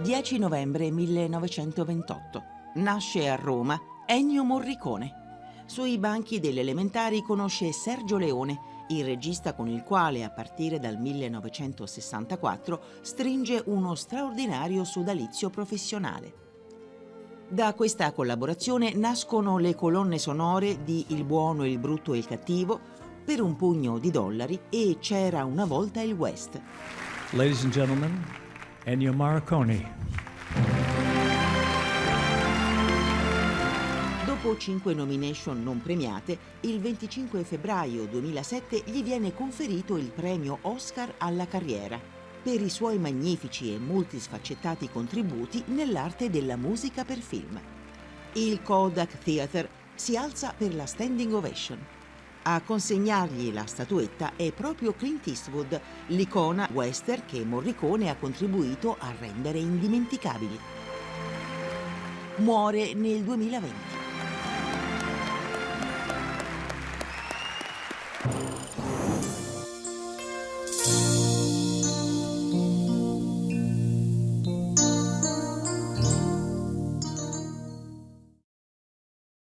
10 novembre 1928. Nasce a Roma Ennio Morricone. Sui banchi delle elementari conosce Sergio Leone, il regista con il quale a partire dal 1964 stringe uno straordinario sodalizio professionale. Da questa collaborazione nascono le colonne sonore di Il buono, il brutto e il cattivo, Per un pugno di dollari e C'era una volta il West. Ladies and gentlemen, Ennio Morricone. Dopo cinque nomination non premiate, il 25 febbraio 2007 gli viene conferito il premio Oscar alla carriera per i suoi magnifici e multisfaccettati contributi nell'arte della musica per film. Il Kodak Theatre si alza per la standing ovation. A consegnargli la statuetta è proprio Clint Eastwood, l'icona western che Morricone ha contribuito a rendere indimenticabili. Muore nel 2020.